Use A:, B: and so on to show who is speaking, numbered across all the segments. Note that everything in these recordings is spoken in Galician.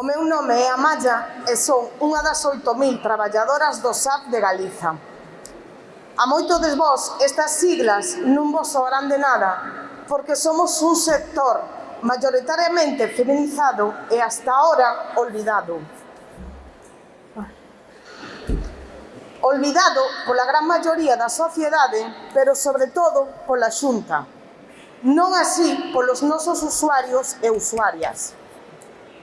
A: O meu nome é Amaya e son unha das 8.000 traballadoras do SAP de Galiza. A moito de vos, estas siglas non vos sobran de nada, porque somos un sector mayoritariamente feminizado e hasta ahora olvidado. Olvidado pola gran maioría da sociedade, pero sobre todo pola xunta. Non así polos nosos usuarios e usuarias.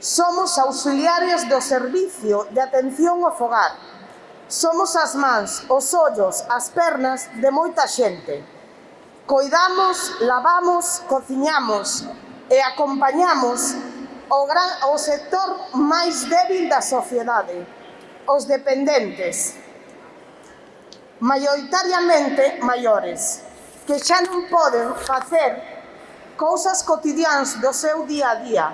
A: Somos auxiliares do servicio de atención ao fogar. Somos as mans, os ollos, as pernas de moita xente. Coidamos, lavamos, cociñamos e acompañamos o, gran, o sector máis débil da sociedade, os dependentes, maioritariamente maiores, que xa non poden facer cousas cotidianas do seu día a día,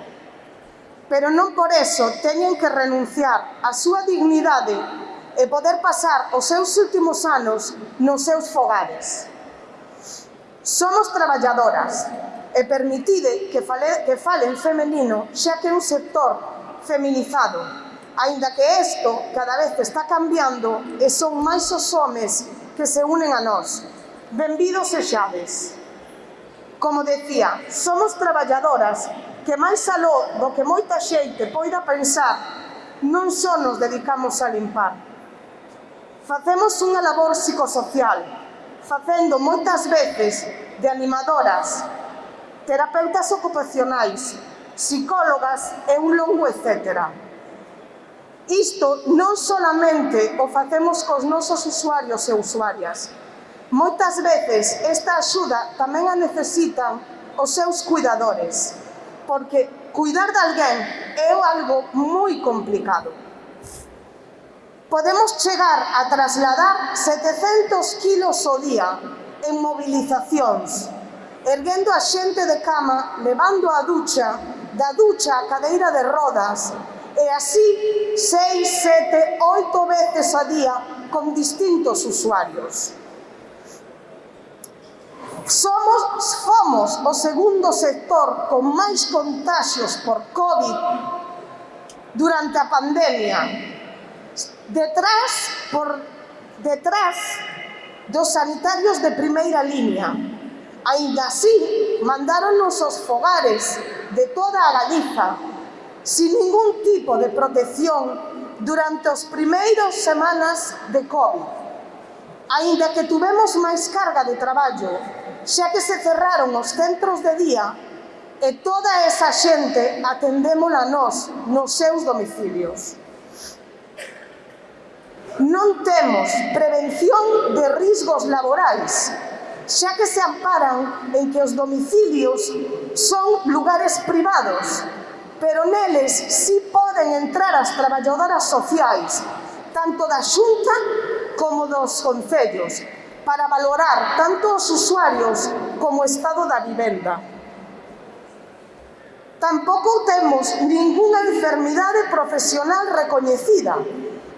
A: pero non por eso teñen que renunciar á súa dignidade e poder pasar os seus últimos anos nos seus fogares. Somos traballadoras e permitide que, fale, que falen femenino xa que é un sector feminizado, aínda que isto cada vez está cambiando e son máis os homes que se unen a nós. Benvidos e xades. Como decía, somos traballadoras que máis aló do que moita xeite poida pensar, non só nos dedicamos a limpar. Facemos unha labor psicosocial, facendo moitas veces de animadoras, terapeutas ocupacionais, psicólogas e un longo etcétera. Isto non solamente o facemos cos nosos usuarios e usuarias. Moitas veces esta axuda tamén a necesitan os seus cuidadores porque cuidar de alguén é algo moi complicado. Podemos chegar a trasladar 700 kilos o día en movilizacións, erguendo a xente de cama, levando a ducha, da ducha a cadeira de rodas, e así 6, 7, 8 veces a día con distintos usuarios. Somos, fomos o segundo sector con máis contagios por COVID durante a pandemia. Detrás, por detrás dos sanitarios de primeira línea. Ainda así, mandáronos os fogares de toda a Galiza, sin ningún tipo de protección durante os primeiros semanas de COVID. Ainda que tuvemos máis carga de traballo xa que se cerraron os centros de día e toda esa xente atendémola nós nos seus domicilios. Non temos prevención de risgos laborais, xa que se amparan en que os domicilios son lugares privados, pero neles sí poden entrar as traballadoras sociais, tanto da xunta como dos concellos, para valorar tanto os usuarios como o estado da vivenda. Tampouco temos ningunha enfermidade profesional recoñecida,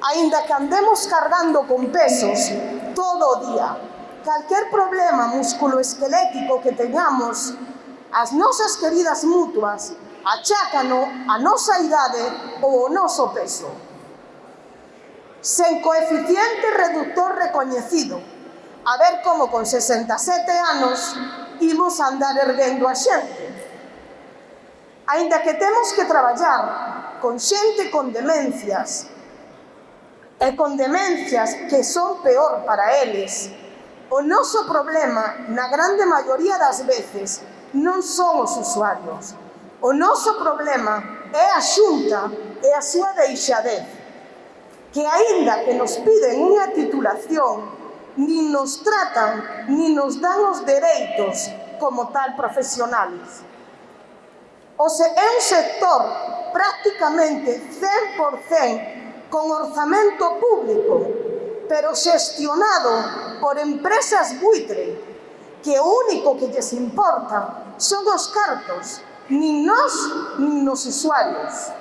A: aínda que andemos cargando con pesos todo o día. Calquer problema musculoesquelético que teñamos, as nosas queridas mutuas achácano a nosa idade ou o noso peso. Sen coeficiente reductor recoñecido, a ver como con 67 anos imos andar erguendo a xente. Ainda que temos que traballar con xente con demencias, e con demencias que son peor para eles, o noso problema, na grande maioría das veces, non son os usuarios. O noso problema é a xunta e a súa deixadez, que aínda que nos piden unha titulación ni nos tratan, ni nos dan os dereitos como tal profesionales. O sea, é un sector prácticamente 100% con orzamento público, pero xestionado por empresas buitre, que o único que lles importa son os cartos, nin nós, nin os usuarios.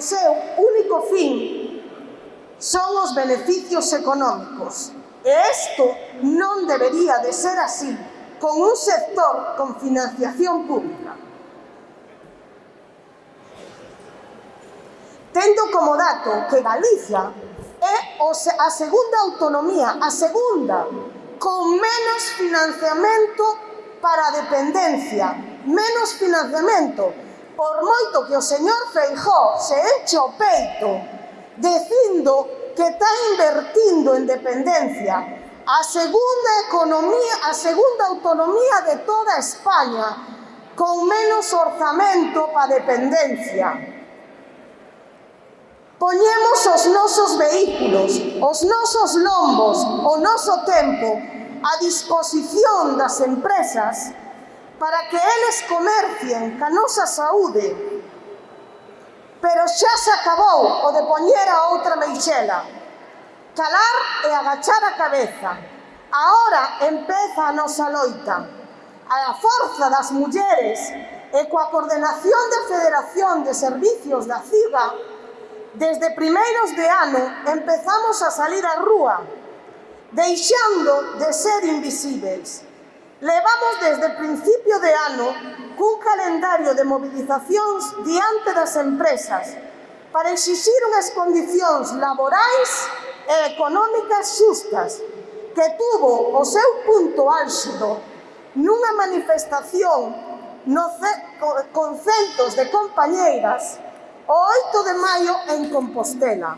A: o seu único fin son os beneficios económicos. E isto non debería de ser así con un sector con financiación pública. Tendo como dato que Galicia é a segunda autonomía, a segunda, con menos financiamento para a dependencia, menos financiamento por moito que o señor Feijó se enche o peito dicindo que está invertindo en dependencia a segunda economía, a segunda autonomía de toda España con menos orzamento para dependencia. Poñemos os nosos vehículos, os nosos lombos, o noso tempo a disposición das empresas para que eles comercien ca nosa saúde. Pero xa se acabou o de poñer a outra meixela. Calar e agachar a cabeza. Ahora empeza a nosa loita. A forza das mulleres e coa coordenación da Federación de Servicios da CIGA, desde primeiros de ano empezamos a salir á rúa, deixando de ser invisíveis Levamos desde principio de ano cun calendario de movilizacións diante das empresas para exixir unhas condicións laborais e económicas xustas que tuvo o seu punto álxido nunha manifestación no con centos de compañeiras o 8 de maio en Compostela.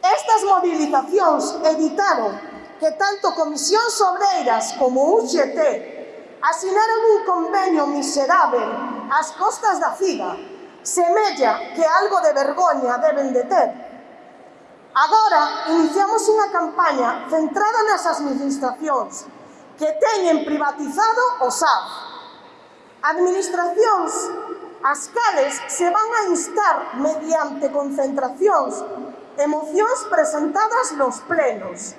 A: Estas movilizacións evitaron que tanto Comisión Obreiras como UGT asinaron un convenio miserável ás costas da FIGA, semella que algo de vergoña deben de ter. Agora, iniciamos unha campaña centrada nas administracións que teñen privatizado o SAF. Administracións as cales se van a instar mediante concentracións emocións presentadas nos plenos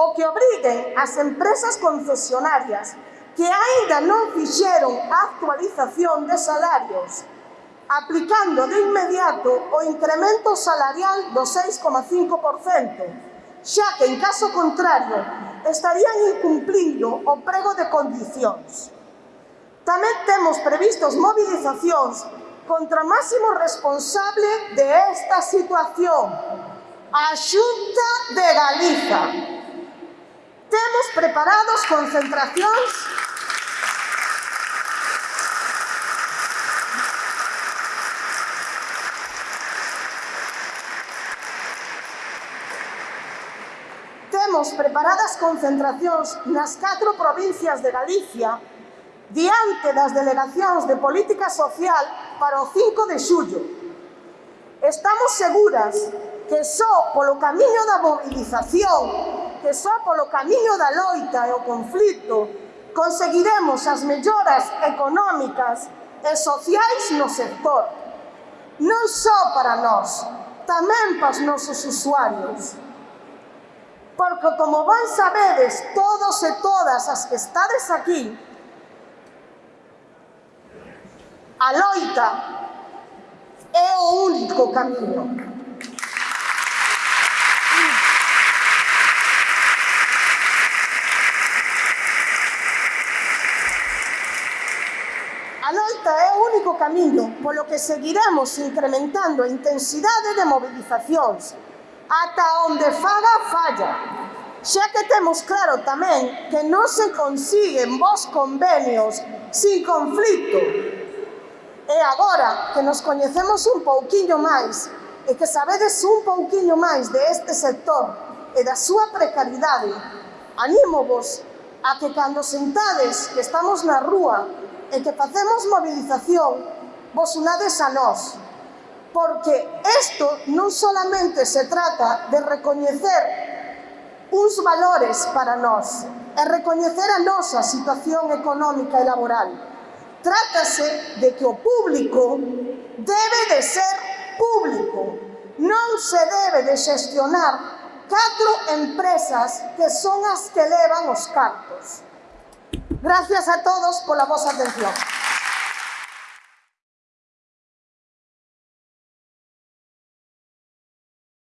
A: o que obriguen as empresas concesionarias que aínda non fixeron a actualización de salarios, aplicando de inmediato o incremento salarial do 6,5%, xa que en caso contrario estarían incumplindo o prego de condicións. Tamén temos previstos movilizacións contra o máximo responsable de esta situación, a Xunta de Galiza preparados, concentracións. Temos preparadas concentracións nas catro provincias de Galicia diante das delegacións de política social para o 5 de xullo. Estamos seguras que só polo camiño da mobilización que só polo camiño da loita e o conflito conseguiremos as melloras económicas e sociais no sector. Non só para nós, tamén para os nosos usuarios. Porque, como ben sabedes, todos e todas as que estades aquí, a loita é o único camiño. camiño, polo que seguiremos incrementando a intensidade de movilizacións, ata onde faga falla. Xa que temos claro tamén que non se consiguen vos convenios sin conflito. E agora que nos coñecemos un pouquiño máis e que sabedes un pouquiño máis de este sector e da súa precariedade, animo vos a que cando sentades que estamos na rúa e que facemos movilización, vos unades a nós. Porque isto non solamente se trata de recoñecer uns valores para nós, é recoñecer a nosa situación económica e laboral. Trátase de que o público debe de ser público, non se debe de xestionar catro empresas que son as que levan os cartos. Gracias a todos por la voz atención.